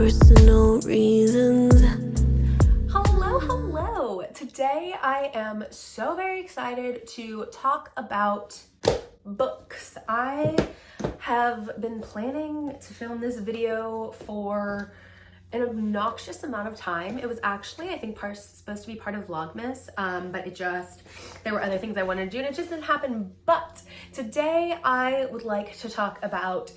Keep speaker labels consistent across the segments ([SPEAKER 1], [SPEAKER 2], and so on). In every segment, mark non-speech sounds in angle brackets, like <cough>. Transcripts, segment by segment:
[SPEAKER 1] personal reasons.
[SPEAKER 2] Hello, hello. Today I am so very excited to talk about books. I have been planning to film this video for an obnoxious amount of time. It was actually, I think, part, supposed to be part of Vlogmas, um, but it just, there were other things I wanted to do and it just didn't happen. But today I would like to talk about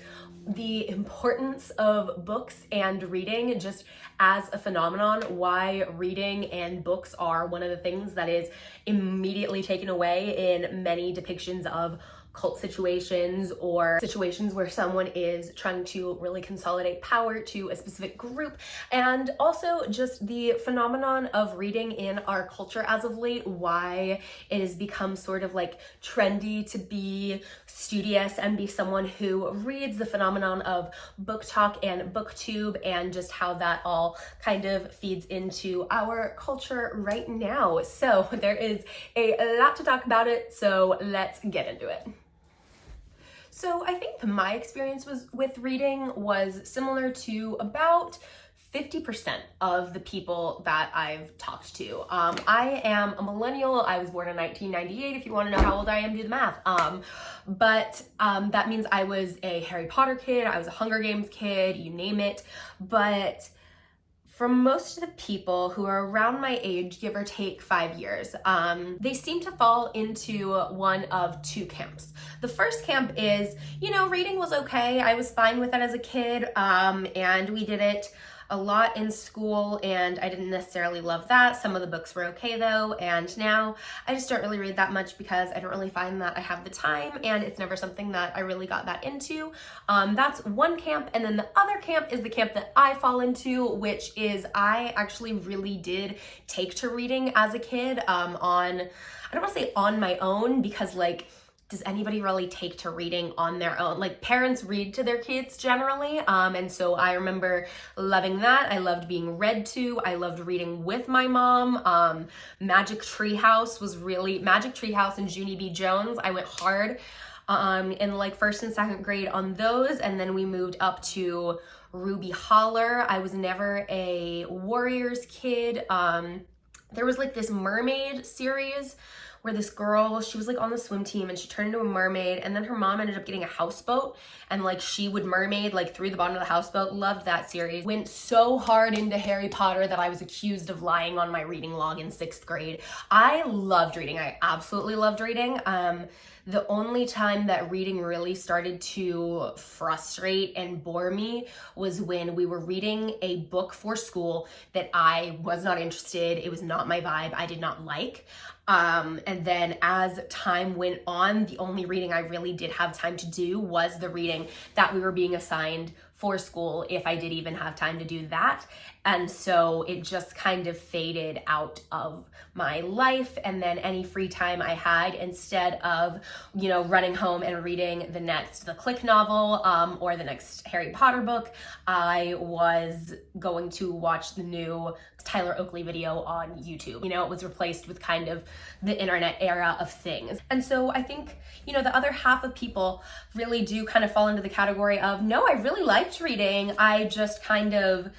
[SPEAKER 2] the importance of books and reading just as a phenomenon, why reading and books are one of the things that is immediately taken away in many depictions of cult situations or situations where someone is trying to really consolidate power to a specific group. And also just the phenomenon of reading in our culture as of late why it has become sort of like trendy to be studious and be someone who reads the phenomenon of BookTok and booktube and just how that all kind of feeds into our culture right now. So <laughs> there is a lot to talk about it so let's get into it so I think my experience was with reading was similar to about 50% of the people that I've talked to. Um, I am a millennial. I was born in 1998. If you want to know how old I am, do the math. Um, but um, that means I was a Harry Potter kid. I was a Hunger Games kid, you name it. But for most of the people who are around my age, give or take five years, um, they seem to fall into one of two camps. The first camp is, you know, reading was okay. I was fine with it as a kid um, and we did it a lot in school and I didn't necessarily love that. Some of the books were okay though and now I just don't really read that much because I don't really find that I have the time and it's never something that I really got that into. Um, that's one camp and then the other camp is the camp that I fall into which is I actually really did take to reading as a kid um, on, I don't want to say on my own because like does anybody really take to reading on their own? Like parents read to their kids generally. Um, and so I remember loving that. I loved being read to. I loved reading with my mom. Um, Magic Treehouse was really, Magic Treehouse and Junie B. Jones. I went hard um, in like first and second grade on those. And then we moved up to Ruby Holler. I was never a Warriors kid. Um, there was like this mermaid series where this girl, she was like on the swim team and she turned into a mermaid and then her mom ended up getting a houseboat and like she would mermaid like through the bottom of the houseboat. Loved that series. Went so hard into Harry Potter that I was accused of lying on my reading log in sixth grade. I loved reading. I absolutely loved reading. Um, the only time that reading really started to frustrate and bore me was when we were reading a book for school that I was not interested, it was not my vibe, I did not like. Um, and then as time went on, the only reading I really did have time to do was the reading that we were being assigned for school if I did even have time to do that. And so it just kind of faded out of my life and then any free time I had instead of, you know, running home and reading the next The Clique novel um, or the next Harry Potter book, I was going to watch the new Tyler Oakley video on YouTube. You know, it was replaced with kind of the internet era of things. And so I think, you know, the other half of people really do kind of fall into the category of, no, I really liked reading. I just kind of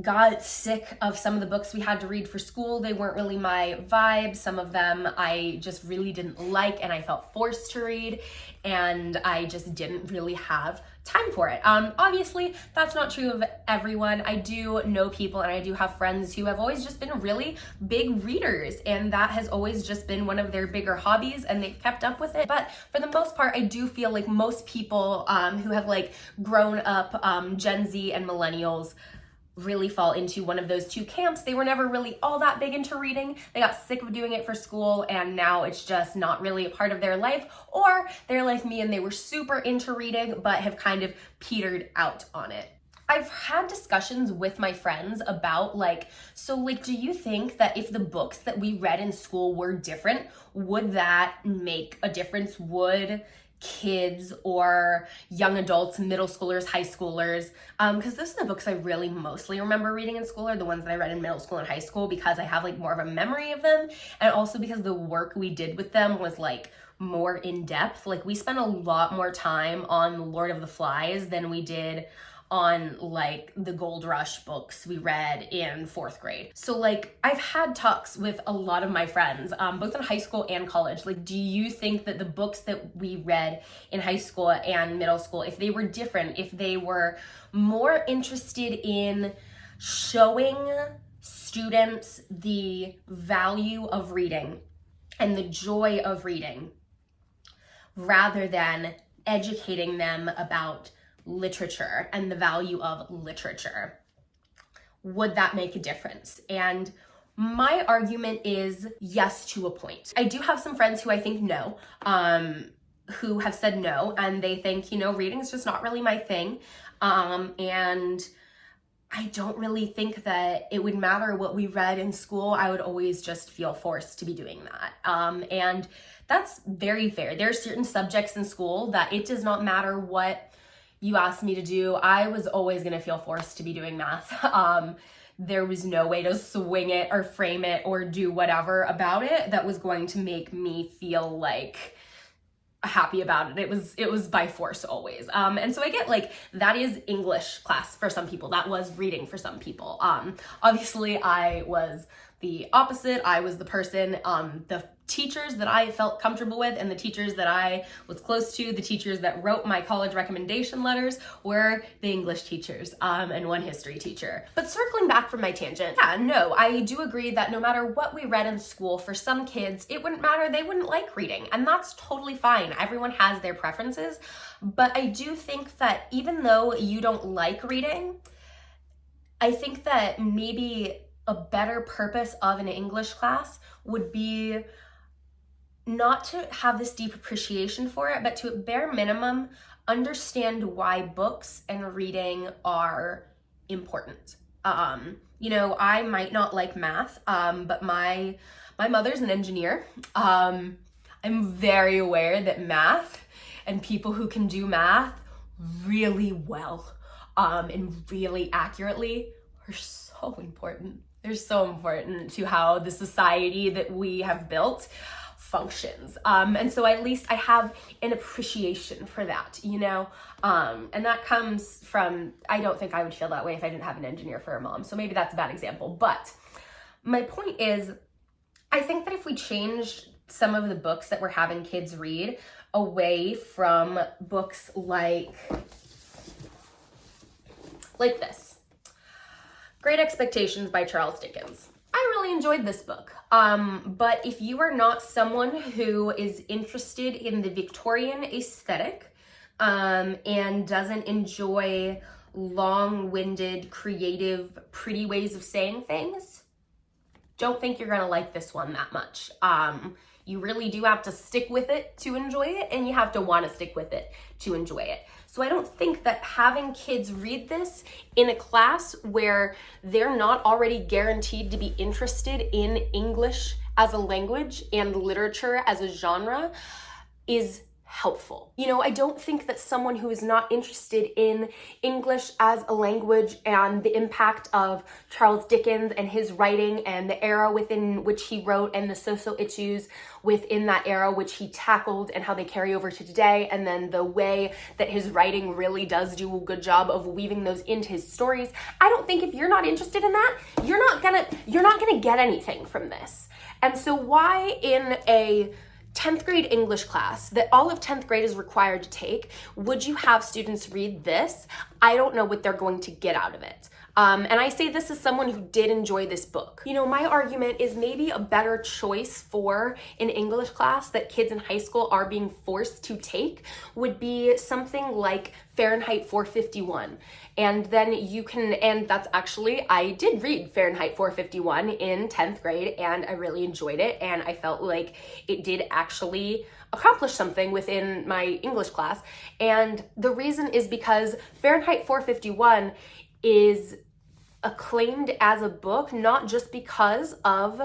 [SPEAKER 2] got sick of some of the books we had to read for school. They weren't really my vibe. Some of them I just really didn't like and I felt forced to read and I just didn't really have time for it. Um, obviously, that's not true of everyone. I do know people and I do have friends who have always just been really big readers and that has always just been one of their bigger hobbies and they've kept up with it. But for the most part, I do feel like most people um, who have like grown up um, Gen Z and millennials really fall into one of those two camps. They were never really all that big into reading. They got sick of doing it for school and now it's just not really a part of their life or they're like me and they were super into reading but have kind of petered out on it. I've had discussions with my friends about like, so like, do you think that if the books that we read in school were different, would that make a difference? Would kids or young adults, middle schoolers, high schoolers, because um, those are the books I really mostly remember reading in school are the ones that I read in middle school and high school because I have like more of a memory of them and also because the work we did with them was like more in depth. Like we spent a lot more time on Lord of the Flies than we did on like the gold rush books we read in fourth grade. So like I've had talks with a lot of my friends, um, both in high school and college. Like, do you think that the books that we read in high school and middle school, if they were different, if they were more interested in showing students the value of reading and the joy of reading rather than educating them about literature and the value of literature. Would that make a difference? And my argument is yes to a point. I do have some friends who I think no, um, who have said no, and they think, you know, reading is just not really my thing. Um, and I don't really think that it would matter what we read in school. I would always just feel forced to be doing that. Um, and that's very fair. There are certain subjects in school that it does not matter what you asked me to do. I was always going to feel forced to be doing math. <laughs> Um, there was no way to swing it or frame it or do whatever about it that was going to make me feel like happy about it. It was it was by force always. Um and so I get like that is English class for some people. That was reading for some people. Um obviously I was the opposite. I was the person, um, the teachers that I felt comfortable with and the teachers that I was close to, the teachers that wrote my college recommendation letters were the English teachers um, and one history teacher. But circling back from my tangent, yeah, no, I do agree that no matter what we read in school, for some kids, it wouldn't matter. They wouldn't like reading and that's totally fine. Everyone has their preferences. But I do think that even though you don't like reading, I think that maybe a better purpose of an English class would be not to have this deep appreciation for it, but to bare minimum, understand why books and reading are important. Um, you know, I might not like math, um, but my my mother's an engineer. Um, I'm very aware that math and people who can do math really well um, and really accurately are so important. They're so important to how the society that we have built functions. Um, and so at least I have an appreciation for that, you know? Um, and that comes from, I don't think I would feel that way if I didn't have an engineer for a mom. So maybe that's a bad example. But my point is, I think that if we change some of the books that we're having kids read away from books like, like this, Great Expectations by Charles Dickens. I really enjoyed this book. Um, but if you are not someone who is interested in the Victorian aesthetic um, and doesn't enjoy long-winded, creative, pretty ways of saying things, don't think you're gonna like this one that much. Um, you really do have to stick with it to enjoy it and you have to wanna stick with it to enjoy it. So I don't think that having kids read this in a class where they're not already guaranteed to be interested in English as a language and literature as a genre is helpful. You know, I don't think that someone who is not interested in English as a language and the impact of Charles Dickens and his writing and the era within which he wrote and the social issues within that era which he tackled and how they carry over to today and then the way that his writing really does do a good job of weaving those into his stories. I don't think if you're not interested in that, you're not gonna you're not gonna get anything from this. And so why in a 10th grade English class that all of 10th grade is required to take, would you have students read this? I don't know what they're going to get out of it. Um, and I say this as someone who did enjoy this book. You know, my argument is maybe a better choice for an English class that kids in high school are being forced to take would be something like Fahrenheit 451. And then you can, and that's actually, I did read Fahrenheit 451 in 10th grade and I really enjoyed it. And I felt like it did actually accomplish something within my English class. And the reason is because Fahrenheit 451 is acclaimed as a book, not just because of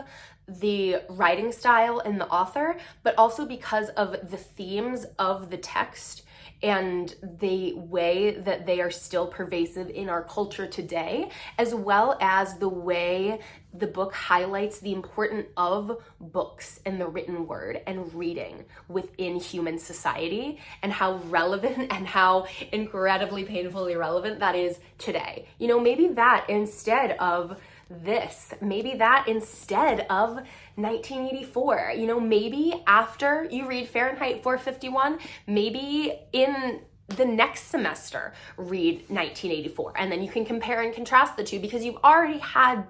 [SPEAKER 2] the writing style and the author, but also because of the themes of the text and the way that they are still pervasive in our culture today, as well as the way the book highlights the importance of books and the written word and reading within human society and how relevant <laughs> and how incredibly painfully relevant that is today. You know, maybe that instead of this, maybe that instead of 1984. You know, maybe after you read Fahrenheit 451, maybe in the next semester read 1984 and then you can compare and contrast the two because you've already had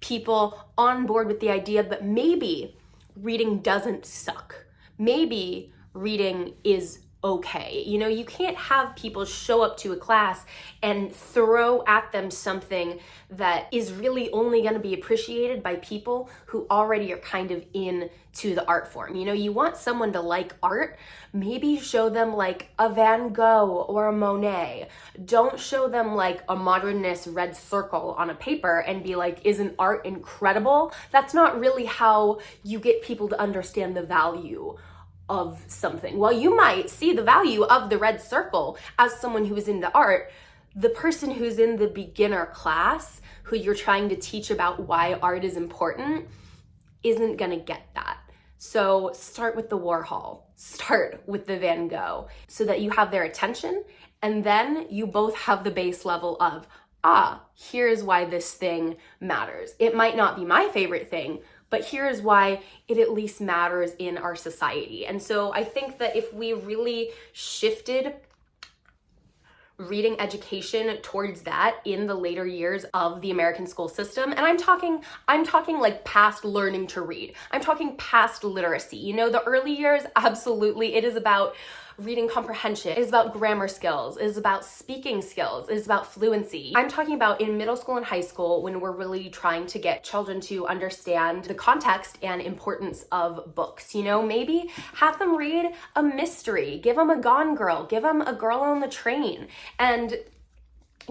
[SPEAKER 2] people on board with the idea that maybe reading doesn't suck. Maybe reading is okay. You know, you can't have people show up to a class and throw at them something that is really only going to be appreciated by people who already are kind of in to the art form. You know, you want someone to like art, maybe show them like a Van Gogh or a Monet. Don't show them like a modernist red circle on a paper and be like, isn't art incredible? That's not really how you get people to understand the value of something. While you might see the value of the red circle as someone who is into art, the person who's in the beginner class, who you're trying to teach about why art is important, isn't gonna get that. So start with the Warhol, start with the Van Gogh, so that you have their attention, and then you both have the base level of, ah, here's why this thing matters. It might not be my favorite thing, but here's why it at least matters in our society. And so I think that if we really shifted reading education towards that in the later years of the American school system. And I'm talking, I'm talking like past learning to read. I'm talking past literacy. You know, the early years, <laughs> absolutely, it is about reading comprehension, is about grammar skills, is about speaking skills, is about fluency. I'm talking about in middle school and high school when we're really trying to get children to understand the context and importance of books. You know, maybe have them read a mystery, give them a Gone Girl, give them a Girl on the Train, and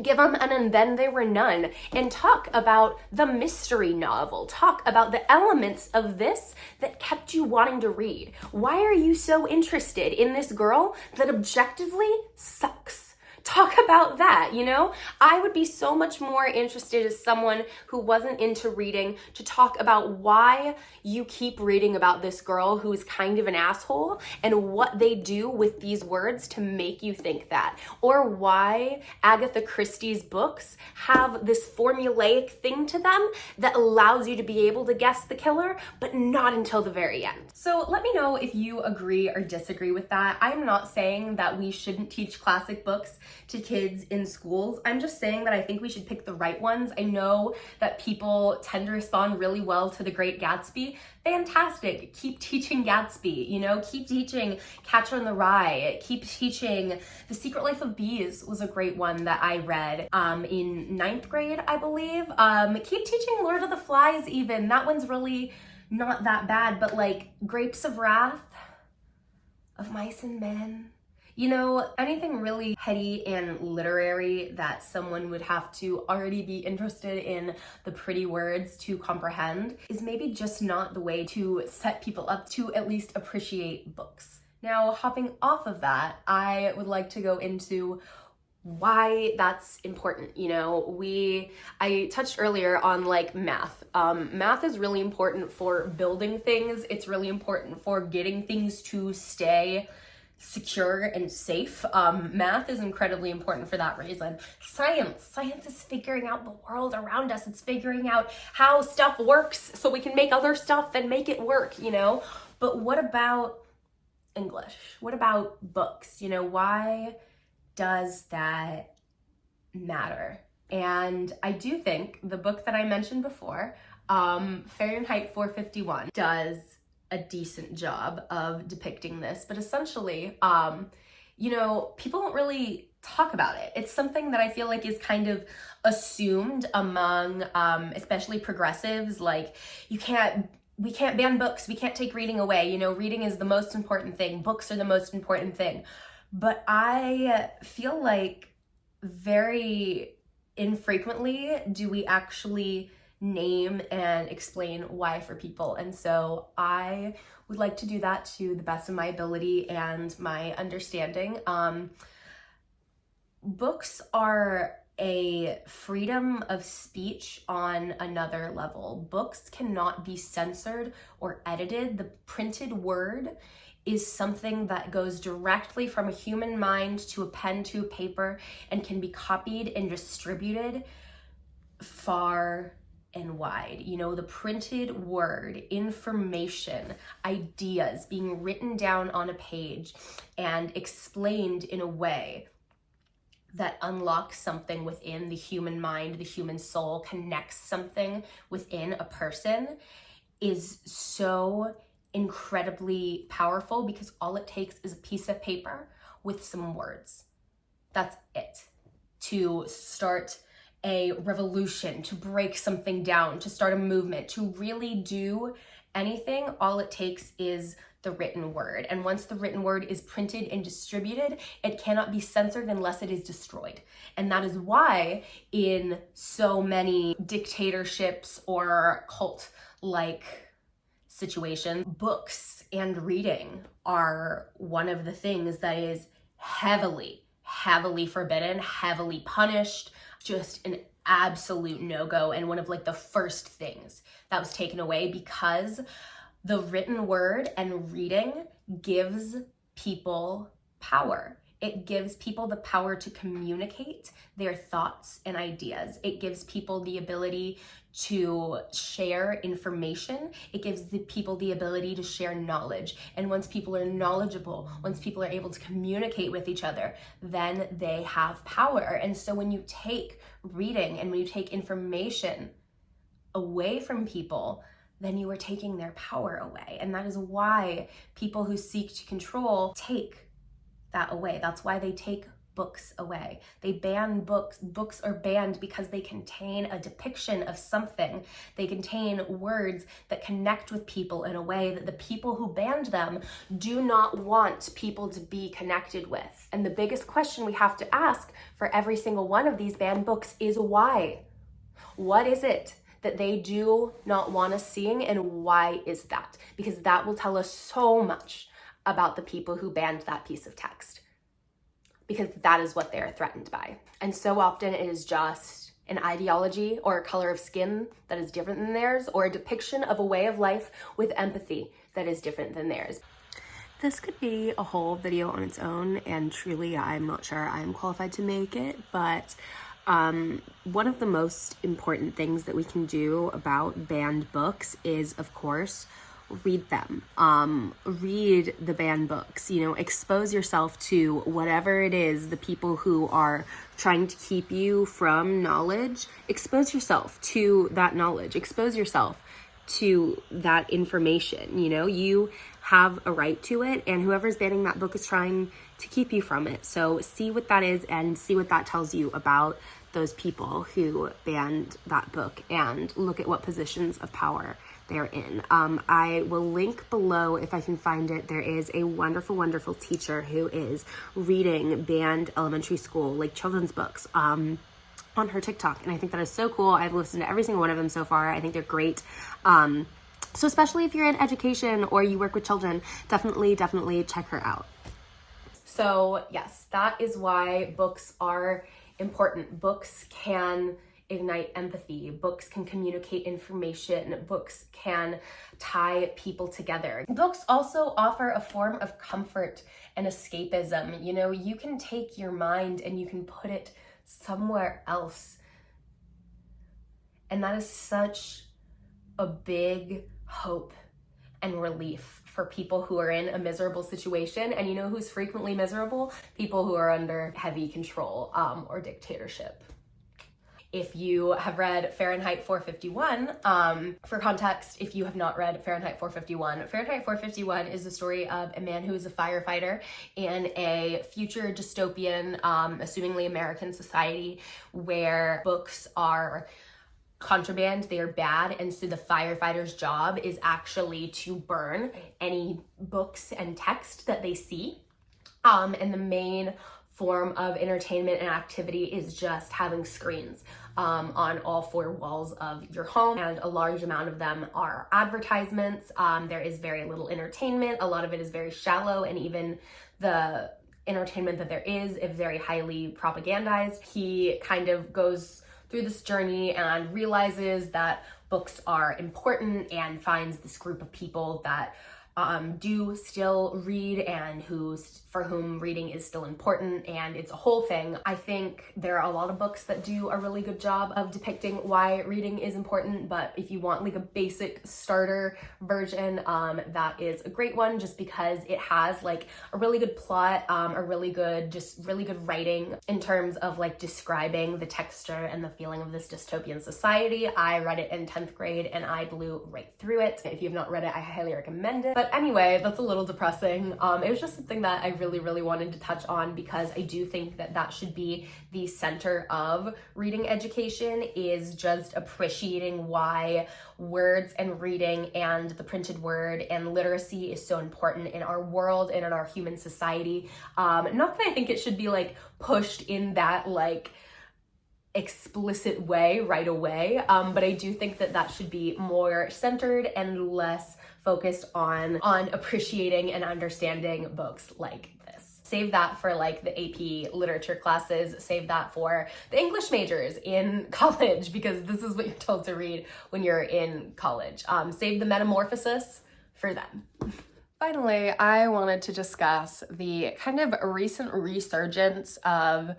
[SPEAKER 2] give them an and then they were none and talk about the mystery novel. Talk about the elements of this that kept you wanting to read. Why are you so interested in this girl that objectively sucks talk about that, you know? I would be so much more interested as someone who wasn't into reading to talk about why you keep reading about this girl who is kind of an asshole and what they do with these words to make you think that. Or why Agatha Christie's books have this formulaic thing to them that allows you to be able to guess the killer, but not until the very end. So let me know if you agree or disagree with that. I'm not saying that we shouldn't teach classic books to kids in schools. I'm just saying that I think we should pick the right ones. I know that people tend to respond really well to The Great Gatsby. Fantastic. Keep teaching Gatsby, you know, keep teaching Catcher in the Rye, keep teaching The Secret Life of Bees was a great one that I read um, in ninth grade, I believe. Um, keep teaching Lord of the Flies even. That one's really not that bad, but like Grapes of Wrath, of Mice and Men, you know, anything really heady and literary that someone would have to already be interested in the pretty words to comprehend is maybe just not the way to set people up to at least appreciate books. Now, hopping off of that, I would like to go into why that's important you know? We i touched earlier on like math. Um math is really important for building things. It's really important for getting things to stay secure and safe. Um, math is incredibly important for that reason. Science, science is figuring out the world around us. It's figuring out how stuff works so we can make other stuff and make it work, you know? But what about English? What about books? You know, why does that matter? And I do think the book that I mentioned before, um, Fahrenheit 451, does a decent job of depicting this, but essentially, um, you know, people don't really talk about it. It's something that I feel like is kind of assumed among, um, especially progressives. Like, you can't, we can't ban books, we can't take reading away. You know, reading is the most important thing, books are the most important thing. But I feel like very infrequently do we actually name and explain why for people. And so I would like to do that to the best of my ability and my understanding. Um, books are a freedom of speech on another level. Books cannot be censored or edited. The printed word is something that goes directly from a human mind to a pen to a paper and can be copied and distributed far and wide. You know, the printed word, information, ideas being written down on a page and explained in a way that unlocks something within the human mind, the human soul, connects something within a person is so incredibly powerful because all it takes is a piece of paper with some words. That's it. To start a revolution, to break something down, to start a movement, to really do anything, all it takes is the written word. And once the written word is printed and distributed, it cannot be censored unless it is destroyed. And that is why in so many dictatorships or cult like situations, books and reading are one of the things that is heavily, heavily forbidden, heavily punished, just an absolute no-go and one of like the first things that was taken away because the written word and reading gives people power. It gives people the power to communicate their thoughts and ideas. It gives people the ability to share information. It gives the people the ability to share knowledge. And once people are knowledgeable, once people are able to communicate with each other, then they have power. And so when you take reading and when you take information away from people, then you are taking their power away. And that is why people who seek to control take that away. That's why they take books away. They ban books. Books are banned because they contain a depiction of something. They contain words that connect with people in a way that the people who banned them do not want people to be connected with. And the biggest question we have to ask for every single one of these banned books is why? What is it that they do not want us seeing and why is that? Because that will tell us so much about the people who banned that piece of text because that is what they're threatened by. And so often it is just an ideology or a color of skin that is different than theirs or a depiction of a way of life with empathy that is different than theirs. This could be a whole video on its own and truly I'm not sure I'm qualified to make it, but um, one of the most important things that we can do about banned books is, of course, read them. Um, read the banned books, you know, expose yourself to whatever it is, the people who are trying to keep you from knowledge. Expose yourself to that knowledge. Expose yourself to that information. You know, you have a right to it, and whoever's banning that book is trying to keep you from it. So see what that is and see what that tells you about those people who banned that book and look at what positions of power they're in. Um, I will link below if I can find it. There is a wonderful, wonderful teacher who is reading banned elementary school, like children's books. Um, on her TikTok. And I think that is so cool. I've listened to every single one of them so far. I think they're great. Um, so especially if you're in education or you work with children, definitely, definitely check her out. So yes, that is why books are important. Books can ignite empathy. Books can communicate information. Books can tie people together. Books also offer a form of comfort and escapism. You know, you can take your mind and you can put it somewhere else. And that is such a big hope and relief for people who are in a miserable situation. And you know who's frequently miserable? People who are under heavy control um, or dictatorship. If you have read Fahrenheit 451, um, for context, if you have not read Fahrenheit 451, Fahrenheit 451 is the story of a man who is a firefighter in a future dystopian, um, assumingly American society where books are contraband, they are bad, and so the firefighter's job is actually to burn any books and text that they see. Um, and the main form of entertainment and activity is just having screens um, on all four walls of your home and a large amount of them are advertisements. Um, there is very little entertainment. A lot of it is very shallow and even the entertainment that there is is very highly propagandized. He kind of goes through this journey and realizes that books are important and finds this group of people that um, do still read and who's for whom reading is still important and it's a whole thing. I think there are a lot of books that do a really good job of depicting why reading is important, but if you want like a basic starter version, um, that is a great one just because it has like a really good plot, um, a really good, just really good writing in terms of like describing the texture and the feeling of this dystopian society. I read it in 10th grade and I blew right through it. If you have not read it, I highly recommend it. But anyway, that's a little depressing. Um, it was just something that I really, really wanted to touch on because I do think that that should be the center of reading education is just appreciating why words and reading and the printed word and literacy is so important in our world and in our human society. Um, not that I think it should be like pushed in that like explicit way right away, um, but I do think that that should be more centered and less focused on on appreciating and understanding books like this. Save that for like the AP literature classes, save that for the English majors in <laughs> college because this is what you're told to read when you're in college. Um, save the metamorphosis for them. Finally, I wanted to discuss the kind of recent resurgence of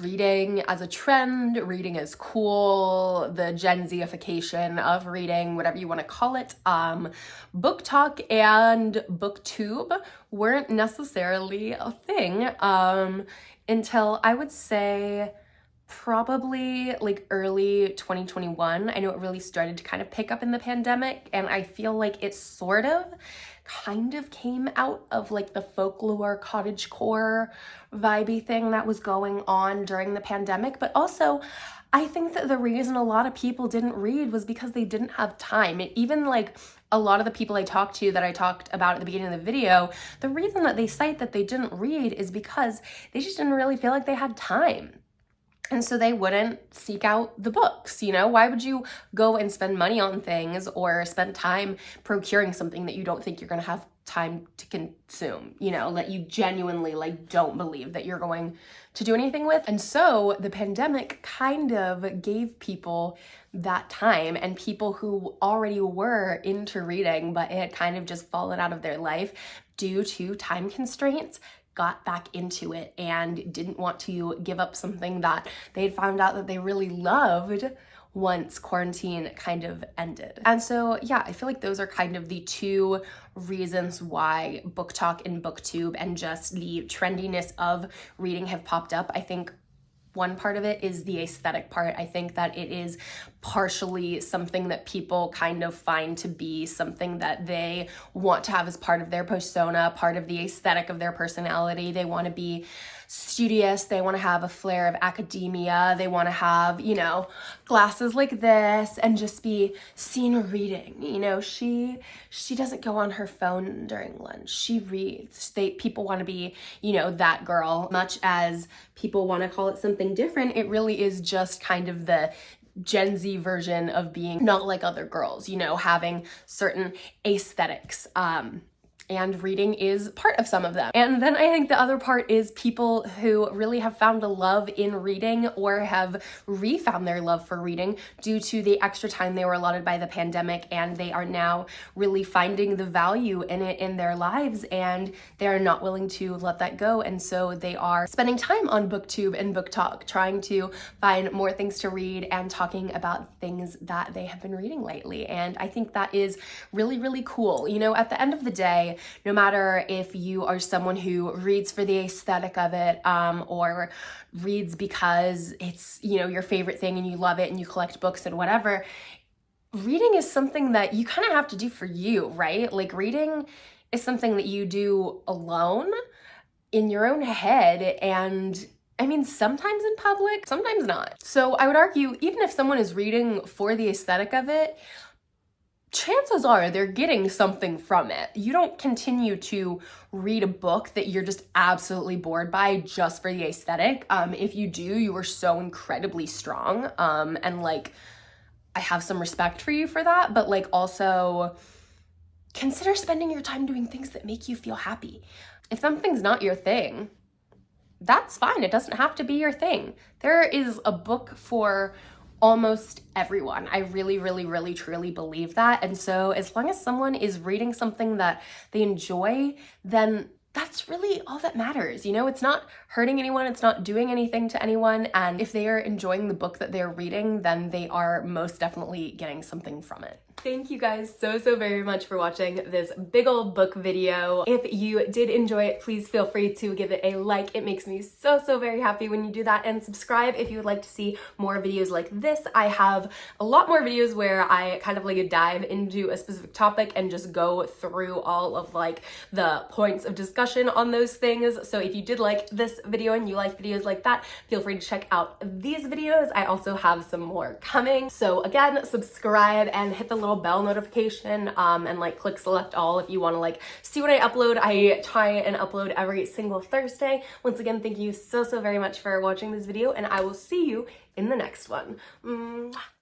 [SPEAKER 2] reading as a trend, reading as cool, the Gen Zification of reading, whatever you want to call it. Um, BookTok and BookTube weren't necessarily a thing um, until I would say probably like early 2021. I know it really started to kind of pick up in the pandemic and I feel like it sort of kind of came out of like the folklore cottage core vibey thing that was going on during the pandemic but also I think that the reason a lot of people didn't read was because they didn't have time. It, even like a lot of the people I talked to that I talked about at the beginning of the video, the reason that they cite that they didn't read is because they just didn't really feel like they had time. And so they wouldn't seek out the books, you know? Why would you go and spend money on things or spend time procuring something that you don't think you're gonna have time to consume, you know, that you genuinely like don't believe that you're going to do anything with. And so the pandemic kind of gave people that time and people who already were into reading, but it had kind of just fallen out of their life due to time constraints got back into it and didn't want to give up something that they had found out that they really loved once quarantine kind of ended. And so, yeah, I feel like those are kind of the two reasons why BookTok and BookTube and just the trendiness of reading have popped up. I think one part of it is the aesthetic part. I think that it is partially something that people kind of find to be something that they want to have as part of their persona, part of the aesthetic of their personality. They want to be studious, they want to have a flair of academia, they want to have, you know, glasses like this and just be seen reading. You know, she she doesn't go on her phone during lunch. She reads. They people want to be, you know, that girl. Much as people want to call it something different, it really is just kind of the Gen Z version of being not like other girls, you know, having certain aesthetics. Um, and reading is part of some of them. And then I think the other part is people who really have found a love in reading or have refound their love for reading due to the extra time they were allotted by the pandemic and they are now really finding the value in it in their lives and they are not willing to let that go. And so they are spending time on booktube and BookTok trying to find more things to read and talking about things that they have been reading lately. And I think that is really really cool. You know at the end of the day no matter if you are someone who reads for the aesthetic of it um, or reads because it's, you know, your favorite thing and you love it and you collect books and whatever, reading is something that you kind of have to do for you, right? Like reading is something that you do alone in your own head and I mean, sometimes in public, sometimes not. So I would argue, even if someone is reading for the aesthetic of it, chances are they're getting something from it. You don't continue to read a book that you're just absolutely bored by just for the aesthetic. Um, if you do, you are so incredibly strong. Um, and like, I have some respect for you for that, but like also consider spending your time doing things that make you feel happy. If something's not your thing, that's fine. It doesn't have to be your thing. There is a book for almost everyone. I really, really, really, truly believe that. And so as long as someone is reading something that they enjoy, then that's really all that matters. You know, it's not hurting anyone, it's not doing anything to anyone. And if they are enjoying the book that they're reading, then they are most definitely getting something from it. Thank you guys so, so very much for watching this big old book video. If you did enjoy it, please feel free to give it a like. It makes me so, so very happy when you do that. And subscribe if you would like to see more videos like this. I have a lot more videos where I kind of like dive into a specific topic and just go through all of like the points of discussion on those things. So if you did like this video and you like videos like that, feel free to check out these videos. I also have some more coming. So again, subscribe and hit the little little bell notification um, and like click select all if you want to like see what I upload. I try and upload every single Thursday. Once again, thank you so, so very much for watching this video and I will see you in the next one. Mwah.